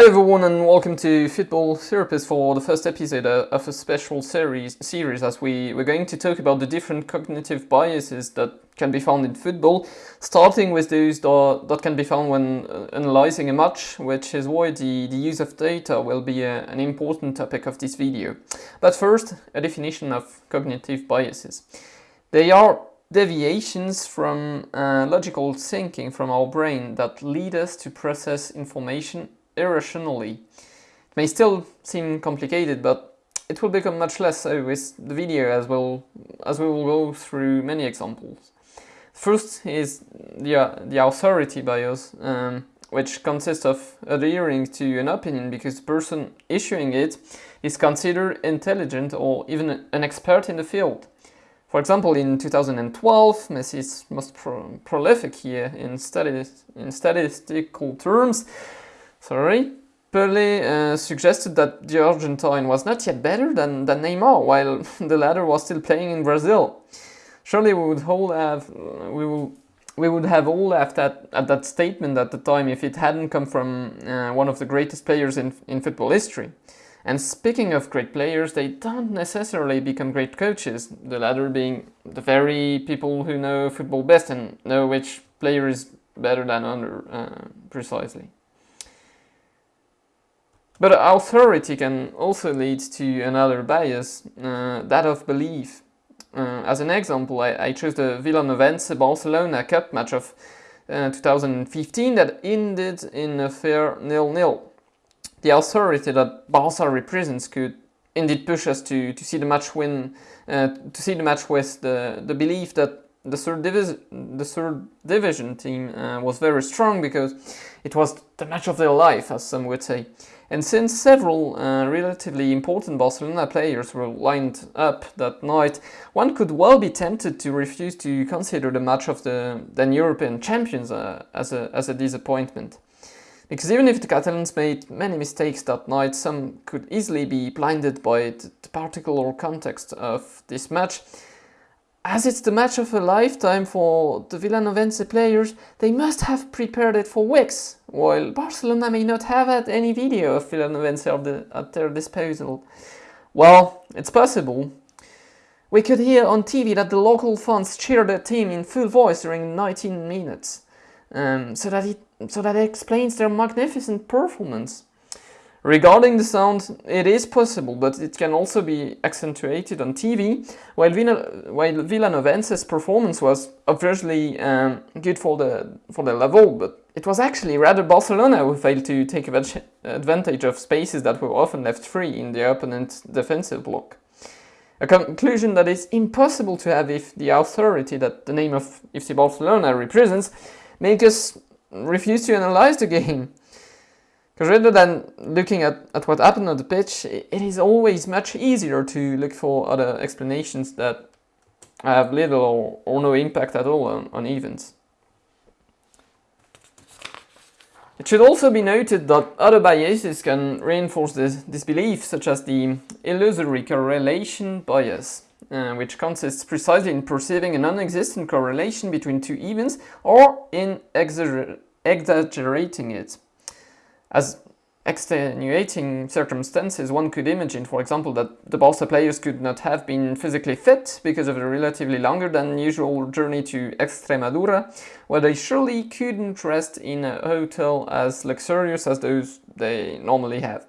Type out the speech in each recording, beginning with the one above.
Hello everyone and welcome to Football Therapist for the first episode of a special series, series as we, we're going to talk about the different cognitive biases that can be found in football, starting with those that, that can be found when uh, analyzing a match, which is why the, the use of data will be a, an important topic of this video. But first, a definition of cognitive biases. They are deviations from uh, logical thinking from our brain that lead us to process information irrationally. It may still seem complicated, but it will become much less so with the video as well as we will go through many examples. First is the, uh, the authority bias, um, which consists of adhering to an opinion because the person issuing it is considered intelligent or even an expert in the field. For example, in 2012, Messi's most pro prolific year in, in statistical terms, sorry, Pelé uh, suggested that the Argentine was not yet better than, than Neymar, while the latter was still playing in Brazil. Surely we would all have we will we would have all laughed at, at that statement at the time if it hadn't come from uh, one of the greatest players in, in football history. And speaking of great players, they don't necessarily become great coaches, the latter being the very people who know football best and know which player is better than other, uh, precisely. But authority can also lead to another bias, uh, that of belief. Uh, as an example, I, I chose the Villanovense Barcelona Cup match of uh, 2015 that ended in a fair nil-nil the authority that Barca represents could indeed push us to, to see the match win, uh, to see the match with the, the belief that the third, the third division team uh, was very strong because it was the match of their life, as some would say. And since several uh, relatively important Barcelona players were lined up that night, one could well be tempted to refuse to consider the match of the then European champions uh, as, a, as a disappointment. Because even if the Catalans made many mistakes that night, some could easily be blinded by the particular context of this match. As it's the match of a lifetime for the Villanovense players, they must have prepared it for weeks, while Barcelona may not have had any video of Villanovense at their disposal. Well, it's possible. We could hear on TV that the local fans cheered their team in full voice during 19 minutes um, so that it so that explains their magnificent performance. Regarding the sound, it is possible, but it can also be accentuated on TV, while, Villa, while performance was obviously um, good for the, for the level, but it was actually rather Barcelona who failed to take advantage of spaces that were often left free in the opponent's defensive block. A conclusion that is impossible to have if the authority that the name of FC Barcelona represents make us refuse to analyze the game. Because rather than looking at, at what happened on the pitch, it is always much easier to look for other explanations that have little or, or no impact at all on, on events. It should also be noted that other biases can reinforce this, this belief, such as the illusory correlation bias uh, which consists precisely in perceiving a non-existent correlation between two events or in exagger exaggerating it. As extenuating circumstances, one could imagine, for example, that the Barca players could not have been physically fit because of a relatively longer than usual journey to Extremadura, where they surely couldn't rest in a hotel as luxurious as those they normally have.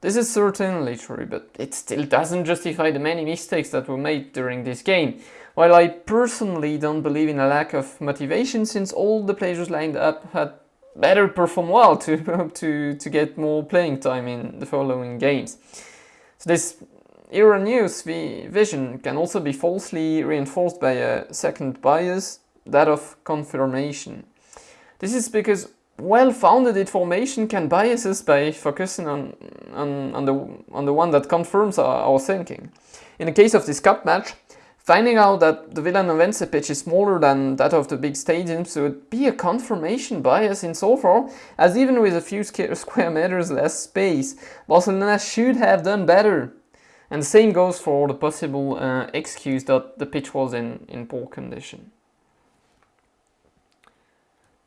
This is certainly true, but it still doesn't justify the many mistakes that were made during this game. While I personally don't believe in a lack of motivation since all the players lined up had better perform well to, to, to get more playing time in the following games. So this erroneous vision can also be falsely reinforced by a second bias, that of confirmation. This is because well-founded information can bias us by focusing on, on, on, the, on the one that confirms our, our thinking. In the case of this cup match, finding out that the Villanovense pitch is smaller than that of the big stadiums would be a confirmation bias insofar as even with a few square meters less space, Barcelona should have done better. And the same goes for the possible uh, excuse that the pitch was in, in poor condition.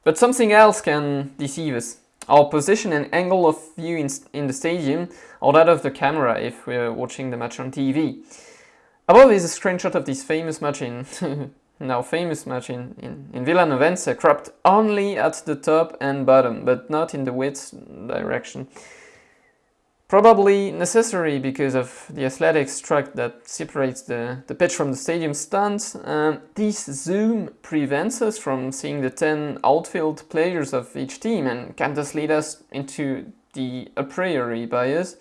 But something else can deceive us. our position and angle of view in, in the stadium or that of the camera if we're watching the match on TV. Above is a screenshot of this famous match in now famous match in, in, in Villanovense cropped only at the top and bottom but not in the width direction. Probably necessary because of the athletics track that separates the, the pitch from the stadium stands. This zoom prevents us from seeing the 10 outfield players of each team and can thus lead us into the a priori bias.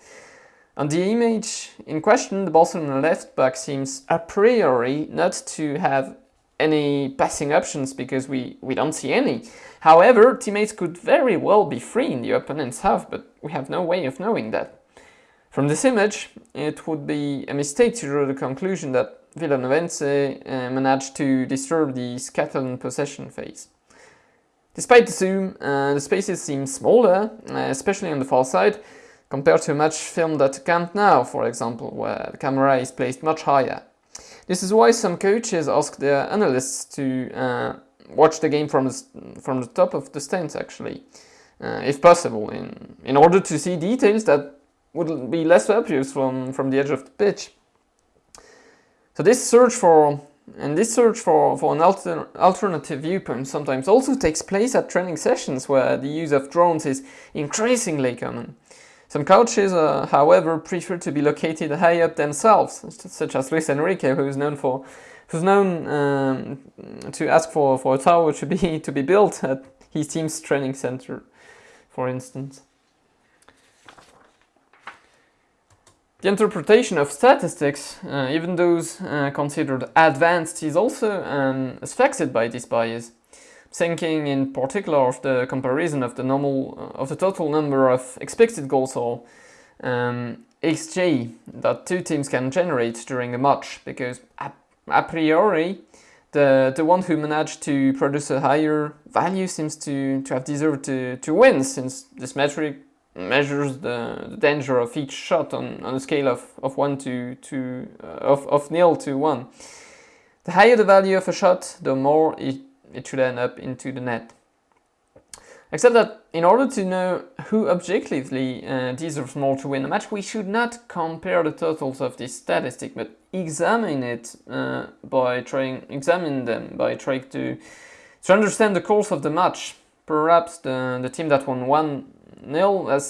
On the image in question, the Barcelona left back seems a priori not to have any passing options because we, we don't see any. However, teammates could very well be free in the opponent's half, but we have no way of knowing that. From this image, it would be a mistake to draw the conclusion that Villanovense uh, managed to disturb the Catalan possession phase. Despite the zoom, uh, the spaces seem smaller, uh, especially on the far side, compared to much filmed at Camp Nou, for example, where the camera is placed much higher. This is why some coaches ask their analysts to uh, watch the game from the, from the top of the stands, actually, uh, if possible, in, in order to see details that would be less obvious from, from the edge of the pitch. So this search for and this search for, for an alter, alternative viewpoint sometimes also takes place at training sessions where the use of drones is increasingly common. Some coaches, uh, however, prefer to be located high up themselves, such as Luis Enrique, who is known for who's known um, to ask for, for a tower to be to be built at his team's training center, for instance. The interpretation of statistics, uh, even those uh, considered advanced, is also um, affected by this bias. Thinking in particular of the comparison of the normal uh, of the total number of expected goals or um, XG that two teams can generate during a match, because a, a priori the the one who managed to produce a higher value seems to, to have deserved to, to win, since this metric measures the, the, danger of each shot on, on a scale of, of 1 to, to uh, of, of nil to 1. The higher the value of a shot, the more it, it should end up into the net. Except that in order to know who objectively uh, deserves more to win a match, we should not compare the totals of this statistic, but examine it uh, by trying examine them by trying to to understand the course of the match. Perhaps the, the team that won one nil has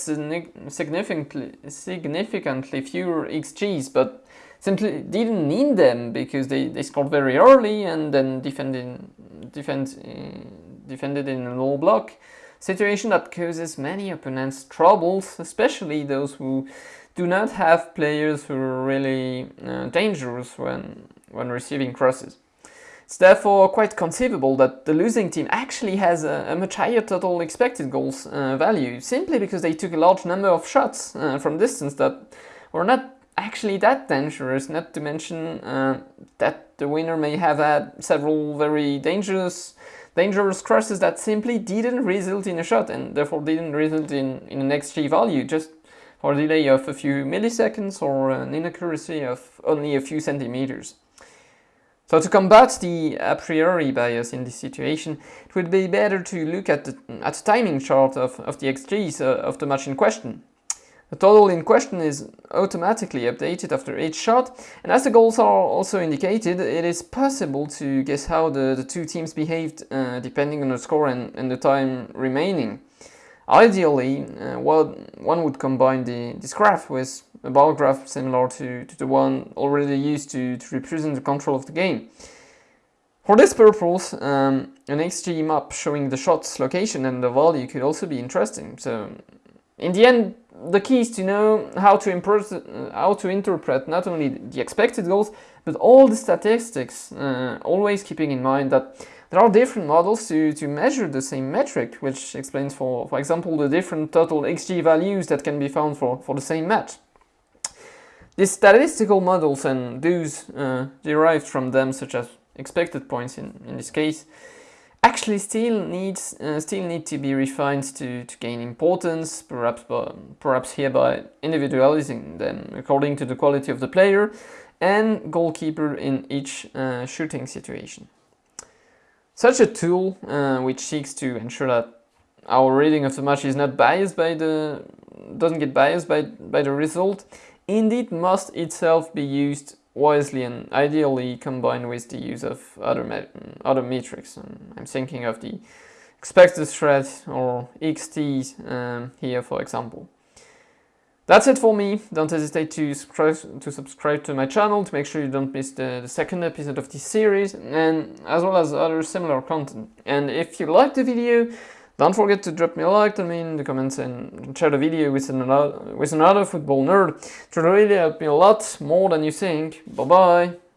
significantly significantly fewer XGs, but simply didn't need them because they, they scored very early and then defended defend, uh, defended in a low block situation that causes many opponents troubles, especially those who do not have players who are really uh, dangerous when when receiving crosses. It's therefore quite conceivable that the losing team actually has a, a much higher total expected goals uh, value, simply because they took a large number of shots uh, from distance that were not actually that dangerous, not to mention uh, that the winner may have had several very dangerous dangerous crosses that simply didn't result in a shot and therefore didn't result in, in an XG value, just for a delay of a few milliseconds or an inaccuracy of only a few centimeters. So to combat the a priori bias in this situation, it would be better to look at the, at the timing chart of, of the XGs uh, of the match in question. The total in question is automatically updated after each shot, and as the goals are also indicated, it is possible to guess how the, the two teams behaved uh, depending on the score and, and the time remaining. Ideally, uh, one, would combine the, this graph with a bar graph similar to, to the one already used to, to represent the control of the game. For this purpose, um, an XG map showing the shot's location and the value could also be interesting. So, in the end, the key is to know how to, how to interpret not only the expected goals, but all the statistics, uh, always keeping in mind that there are different models to, to measure the same metric, which explains, for, for example, the different total XG values that can be found for, for the same match. These statistical models and those uh, derived from them, such as expected points in, in this case, actually still needs uh, still need to be refined to, to gain importance, perhaps by, perhaps here by individualizing them according to the quality of the player and goalkeeper in each uh, shooting situation. Such a tool, uh, which seeks to ensure that our reading of the match is not biased by the doesn't get biased by by the result, indeed must itself be used wisely and ideally combined with the use of other other metrics. And I'm thinking of the expected threat or XT um, here, for example. That's it for me. Don't hesitate to subscribe, to subscribe to my channel to make sure you don't miss the, the second episode of this series and as well as other similar content. And if you liked the video, don't forget to drop me a like to me in the comments and share the video with another, with another football nerd. It will really help me a lot more than you think. Bye bye!